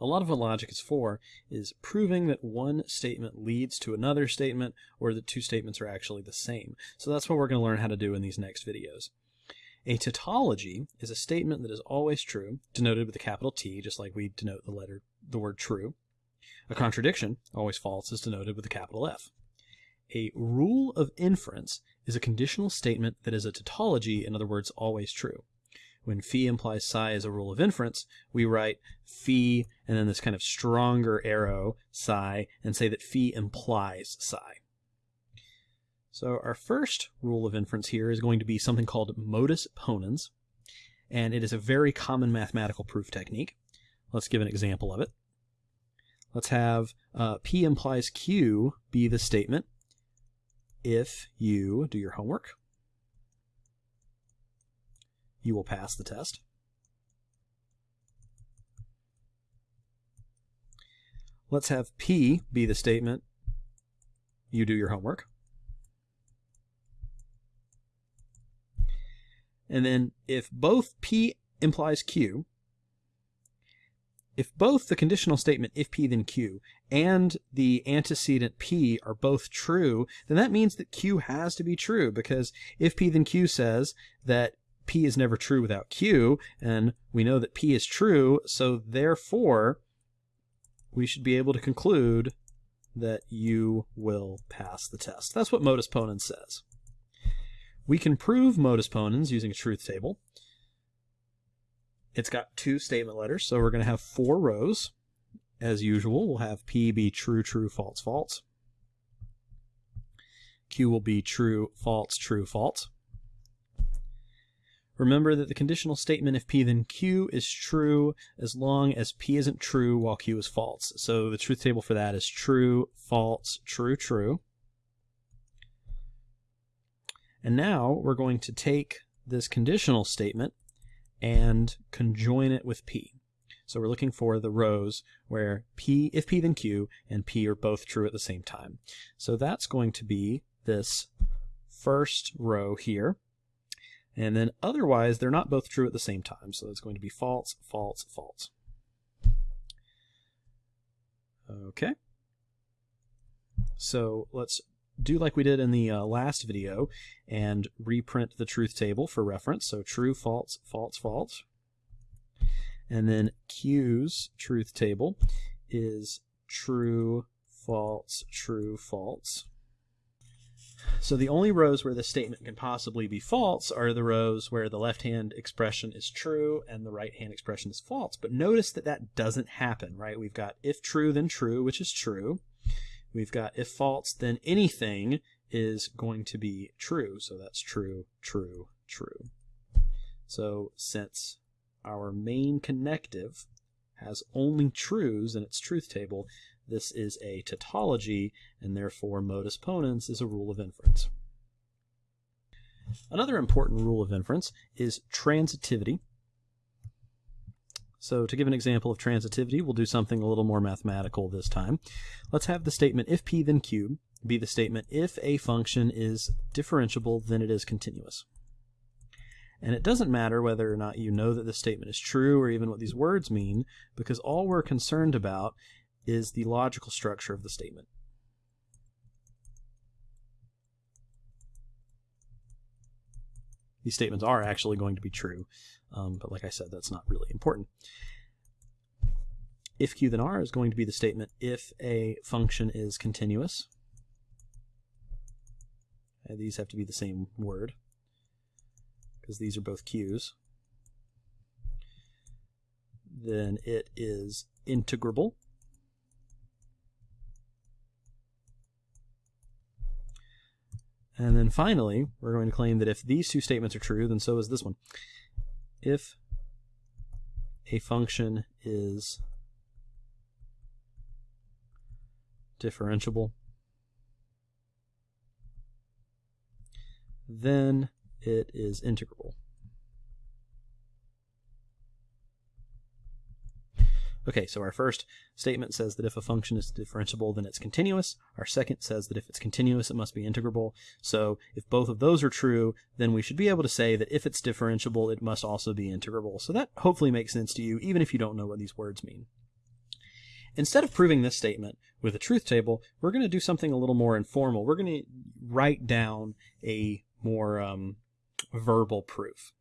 a lot of what logic is for is proving that one statement leads to another statement or that two statements are actually the same. So that's what we're going to learn how to do in these next videos. A tautology is a statement that is always true, denoted with a capital T, just like we denote the letter, the word true. A contradiction, always false, is denoted with a capital F. A rule of inference is a conditional statement that is a tautology, in other words, always true. When phi implies psi as a rule of inference, we write phi and then this kind of stronger arrow, psi, and say that phi implies psi. So our first rule of inference here is going to be something called modus ponens, and it is a very common mathematical proof technique. Let's give an example of it. Let's have uh, P implies Q be the statement if you do your homework. You will pass the test. Let's have P be the statement you do your homework. And then if both P implies Q, if both the conditional statement if P then Q and the antecedent P are both true, then that means that Q has to be true because if P then Q says that P is never true without Q, and we know that P is true, so therefore we should be able to conclude that you will pass the test. That's what modus ponens says. We can prove modus ponens using a truth table. It's got two statement letters, so we're going to have four rows. As usual, we'll have P be true, true, false, false. Q will be true, false, true, false. Remember that the conditional statement if P then Q is true as long as P isn't true while Q is false. So the truth table for that is true, false, true, true. And now we're going to take this conditional statement and conjoin it with P. So we're looking for the rows where P, if P then Q, and P are both true at the same time. So that's going to be this first row here. And then otherwise, they're not both true at the same time. So it's going to be false, false, false. Okay. So let's do like we did in the uh, last video and reprint the truth table for reference. So true, false, false, false. And then Q's truth table is true, false, true, false. So the only rows where the statement can possibly be false are the rows where the left-hand expression is true and the right-hand expression is false. But notice that that doesn't happen, right? We've got if true, then true, which is true. We've got if false, then anything is going to be true. So that's true, true, true. So since our main connective has only trues in its truth table, this is a tautology, and therefore modus ponens is a rule of inference. Another important rule of inference is transitivity. So to give an example of transitivity, we'll do something a little more mathematical this time. Let's have the statement if p then q be the statement if a function is differentiable then it is continuous. And it doesn't matter whether or not you know that this statement is true or even what these words mean, because all we're concerned about is the logical structure of the statement. These statements are actually going to be true, um, but like I said, that's not really important. If Q then R is going to be the statement if a function is continuous. And these have to be the same word because these are both Q's. Then it is integrable. And then finally, we're going to claim that if these two statements are true, then so is this one. If a function is differentiable, then it is integrable. Okay, so our first statement says that if a function is differentiable, then it's continuous. Our second says that if it's continuous, it must be integrable. So if both of those are true, then we should be able to say that if it's differentiable, it must also be integrable. So that hopefully makes sense to you, even if you don't know what these words mean. instead of proving this statement with a truth table, we're going to do something a little more informal. We're going to write down a more um, verbal proof.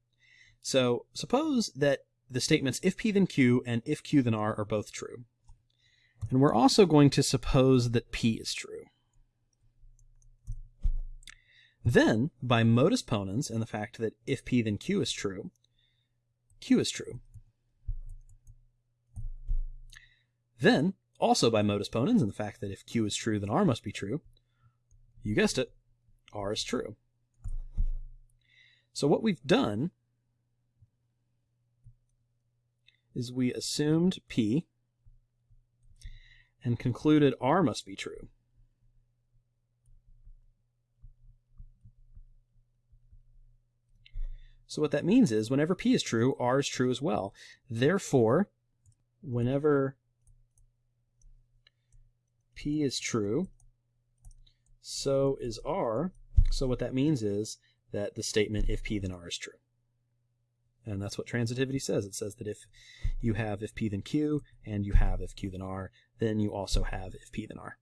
So suppose that the statements if p then q and if q then r are both true. And we're also going to suppose that p is true. Then, by modus ponens and the fact that if p then q is true, q is true. Then, also by modus ponens and the fact that if q is true, then r must be true, you guessed it, r is true. So what we've done is we assumed p and concluded r must be true. So what that means is whenever p is true, r is true as well. Therefore, whenever p is true, so is r. So what that means is that the statement if p then r is true. And that's what transitivity says. It says that if you have if p then q and you have if q then r, then you also have if p then r.